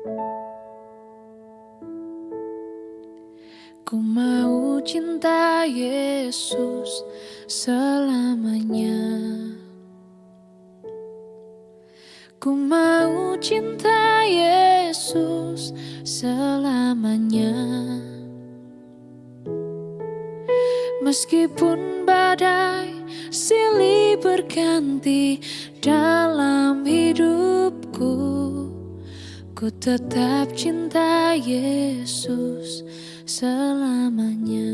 Ku mau cinta Yesus selamanya. Ku mau cinta Yesus selamanya. Meskipun badai silih berganti dalam hidupku Ku tetap cinta Yesus selamanya.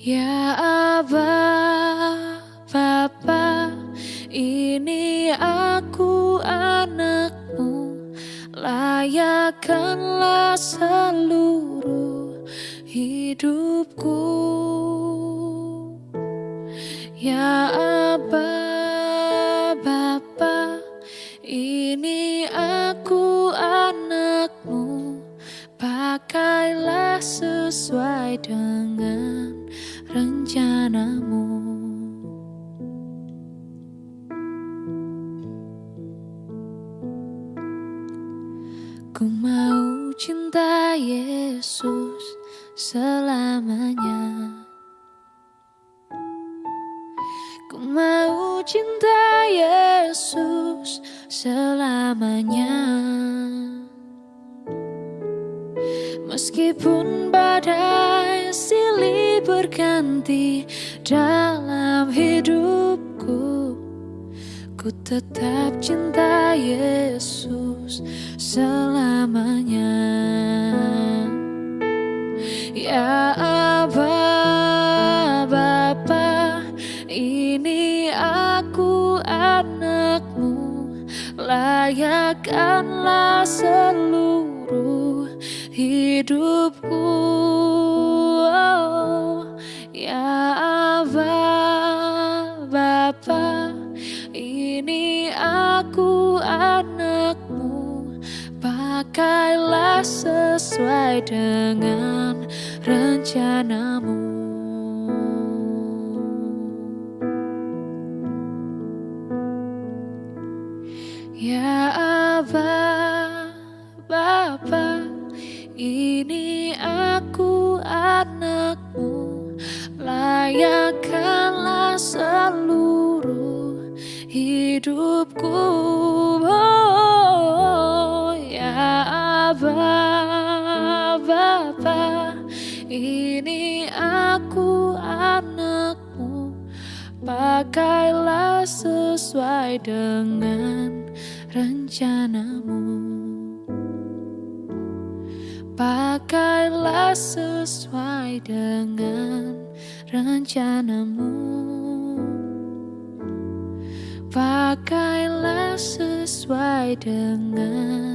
Ya Abah Bapa ini aku anakmu. Layakkanlah seluruh hidupku. Ya Abah Ku mau cinta Yesus selamanya. Ku mau cinta Yesus selamanya. Meskipun berganti dalam hidupku. Ku tetap cinta Yesus selamanya. Ya Abah Bapa ini aku anakmu. Layakkanlah seluruh hidupku Sesuai dengan rencanamu. Ya Abah Bapa ini aku anakmu. Layakkanlah seluruh hidupku Abah Bapa Ini aku anakmu. Pakailah sesuai dengan rencanamu. Pakailah sesuai dengan rencanamu. Pakailah sesuai dengan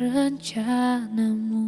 rencanamu.